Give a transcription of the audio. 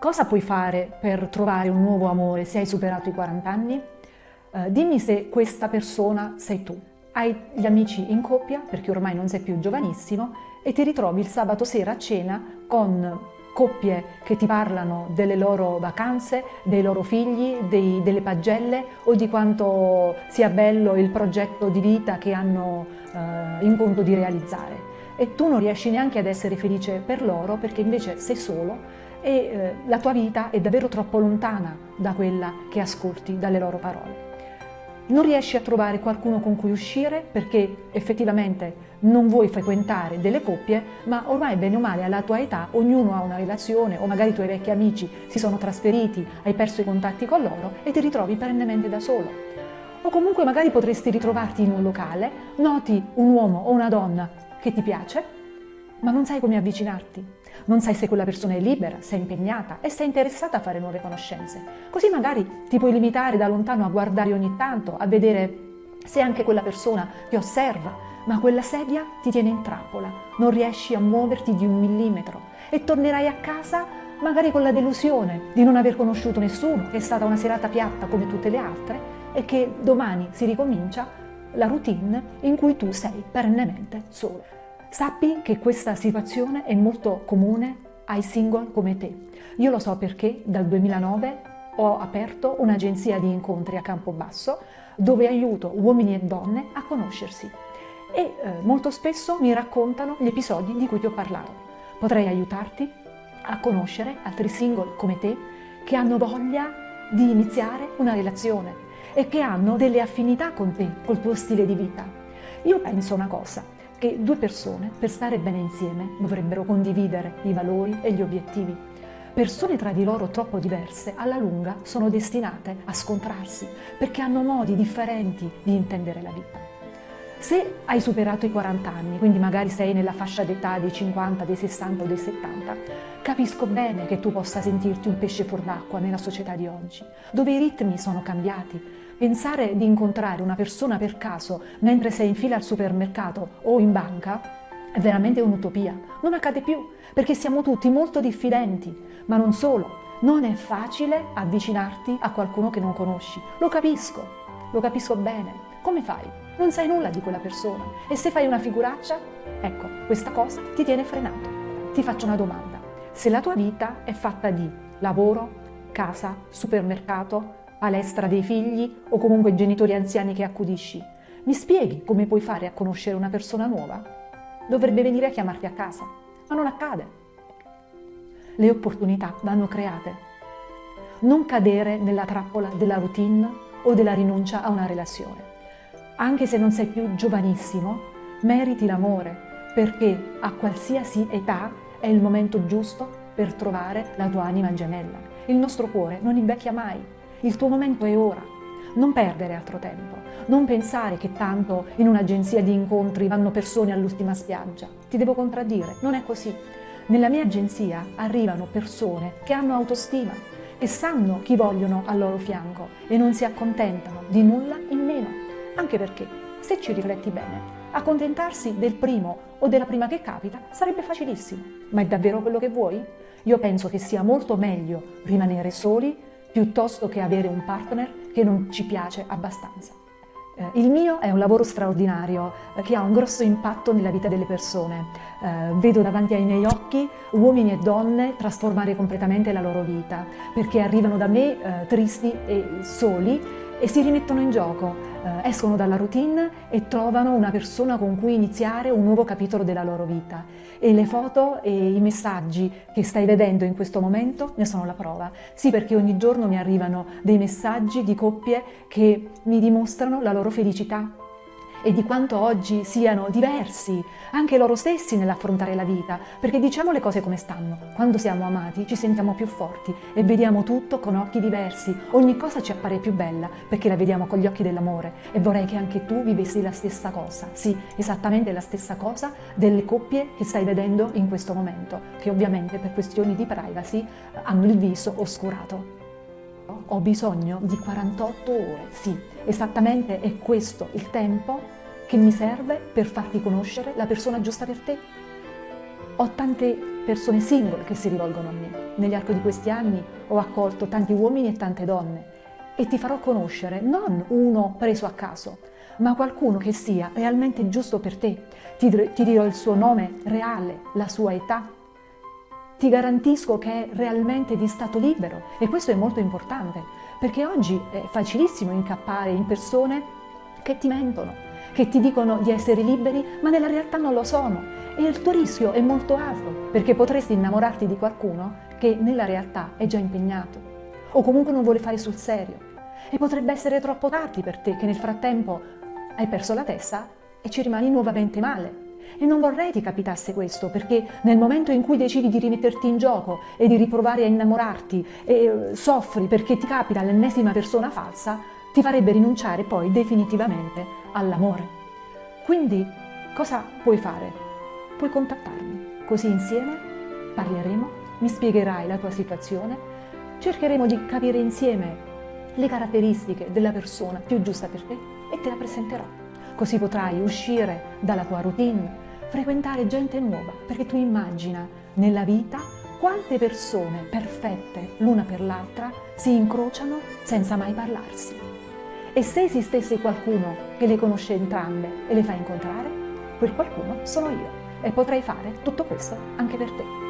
Cosa puoi fare per trovare un nuovo amore se hai superato i 40 anni? Uh, dimmi se questa persona sei tu. Hai gli amici in coppia, perché ormai non sei più giovanissimo, e ti ritrovi il sabato sera a cena con coppie che ti parlano delle loro vacanze, dei loro figli, dei, delle pagelle o di quanto sia bello il progetto di vita che hanno uh, in conto di realizzare. E tu non riesci neanche ad essere felice per loro perché invece sei solo e eh, la tua vita è davvero troppo lontana da quella che ascolti dalle loro parole. Non riesci a trovare qualcuno con cui uscire perché effettivamente non vuoi frequentare delle coppie, ma ormai bene o male alla tua età ognuno ha una relazione o magari i tuoi vecchi amici si sono trasferiti, hai perso i contatti con loro e ti ritrovi perennemente da solo. O comunque magari potresti ritrovarti in un locale, noti un uomo o una donna che ti piace, ma non sai come avvicinarti non sai se quella persona è libera, se è impegnata e se è interessata a fare nuove conoscenze. Così magari ti puoi limitare da lontano a guardare ogni tanto, a vedere se anche quella persona ti osserva, ma quella sedia ti tiene in trappola, non riesci a muoverti di un millimetro e tornerai a casa magari con la delusione di non aver conosciuto nessuno, che è stata una serata piatta come tutte le altre e che domani si ricomincia la routine in cui tu sei perennemente solo. Sappi che questa situazione è molto comune ai single come te. Io lo so perché dal 2009 ho aperto un'agenzia di incontri a Campobasso dove aiuto uomini e donne a conoscersi e eh, molto spesso mi raccontano gli episodi di cui ti ho parlato. Potrei aiutarti a conoscere altri single come te che hanno voglia di iniziare una relazione e che hanno delle affinità con te, col tuo stile di vita. Io penso una cosa, che due persone, per stare bene insieme, dovrebbero condividere i valori e gli obiettivi. Persone tra di loro troppo diverse, alla lunga, sono destinate a scontrarsi perché hanno modi differenti di intendere la vita. Se hai superato i 40 anni, quindi magari sei nella fascia d'età dei 50, dei 60 o dei 70, capisco bene che tu possa sentirti un pesce fuor d'acqua nella società di oggi, dove i ritmi sono cambiati, Pensare di incontrare una persona per caso mentre sei in fila al supermercato o in banca è veramente un'utopia. Non accade più, perché siamo tutti molto diffidenti. Ma non solo, non è facile avvicinarti a qualcuno che non conosci. Lo capisco, lo capisco bene. Come fai? Non sai nulla di quella persona. E se fai una figuraccia? Ecco, questa cosa ti tiene frenato. Ti faccio una domanda. Se la tua vita è fatta di lavoro, casa, supermercato, palestra dei figli o comunque genitori anziani che accudisci. Mi spieghi come puoi fare a conoscere una persona nuova? Dovrebbe venire a chiamarti a casa, ma non accade. Le opportunità vanno create. Non cadere nella trappola della routine o della rinuncia a una relazione. Anche se non sei più giovanissimo, meriti l'amore perché a qualsiasi età è il momento giusto per trovare la tua anima gemella. Il nostro cuore non invecchia mai, il tuo momento è ora. Non perdere altro tempo. Non pensare che tanto in un'agenzia di incontri vanno persone all'ultima spiaggia. Ti devo contraddire, non è così. Nella mia agenzia arrivano persone che hanno autostima, che sanno chi vogliono al loro fianco e non si accontentano di nulla in meno. Anche perché, se ci rifletti bene, accontentarsi del primo o della prima che capita sarebbe facilissimo. Ma è davvero quello che vuoi? Io penso che sia molto meglio rimanere soli piuttosto che avere un partner che non ci piace abbastanza. Eh, il mio è un lavoro straordinario eh, che ha un grosso impatto nella vita delle persone. Eh, vedo davanti ai miei occhi uomini e donne trasformare completamente la loro vita perché arrivano da me tristi e soli e si rimettono in gioco, eh, escono dalla routine e trovano una persona con cui iniziare un nuovo capitolo della loro vita. E le foto e i messaggi che stai vedendo in questo momento ne sono la prova. Sì, perché ogni giorno mi arrivano dei messaggi di coppie che mi dimostrano la loro felicità e di quanto oggi siano diversi anche loro stessi nell'affrontare la vita, perché diciamo le cose come stanno. Quando siamo amati ci sentiamo più forti e vediamo tutto con occhi diversi, ogni cosa ci appare più bella perché la vediamo con gli occhi dell'amore e vorrei che anche tu vivessi la stessa cosa, sì, esattamente la stessa cosa delle coppie che stai vedendo in questo momento, che ovviamente per questioni di privacy hanno il viso oscurato. Ho bisogno di 48 ore, sì, esattamente è questo il tempo che mi serve per farti conoscere la persona giusta per te. Ho tante persone singole che si rivolgono a me. Negli arco di questi anni ho accolto tanti uomini e tante donne e ti farò conoscere non uno preso a caso, ma qualcuno che sia realmente giusto per te. Ti, ti dirò il suo nome reale, la sua età. Ti garantisco che è realmente di stato libero e questo è molto importante perché oggi è facilissimo incappare in persone che ti mentono, che ti dicono di essere liberi ma nella realtà non lo sono e il tuo rischio è molto alto perché potresti innamorarti di qualcuno che nella realtà è già impegnato o comunque non vuole fare sul serio e potrebbe essere troppo tardi per te che nel frattempo hai perso la testa e ci rimani nuovamente male. E non vorrei ti capitasse questo, perché nel momento in cui decidi di rimetterti in gioco e di riprovare a innamorarti e eh, soffri perché ti capita l'ennesima persona falsa, ti farebbe rinunciare poi definitivamente all'amore. Quindi cosa puoi fare? Puoi contattarmi, così insieme parleremo, mi spiegherai la tua situazione, cercheremo di capire insieme le caratteristiche della persona più giusta per te e te la presenterò. Così potrai uscire dalla tua routine, frequentare gente nuova, perché tu immagina nella vita quante persone perfette l'una per l'altra si incrociano senza mai parlarsi. E se esistesse qualcuno che le conosce entrambe e le fa incontrare, quel qualcuno sono io e potrei fare tutto questo anche per te.